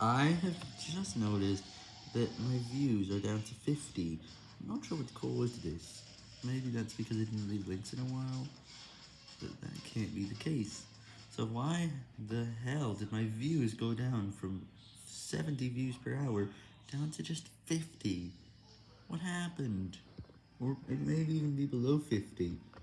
I have just noticed that my views are down to 50. I'm not sure what caused this. Maybe that's because I didn't leave links in a while, but that can't be the case. So why the hell did my views go down from 70 views per hour down to just 50? What happened? Or it may even be below 50.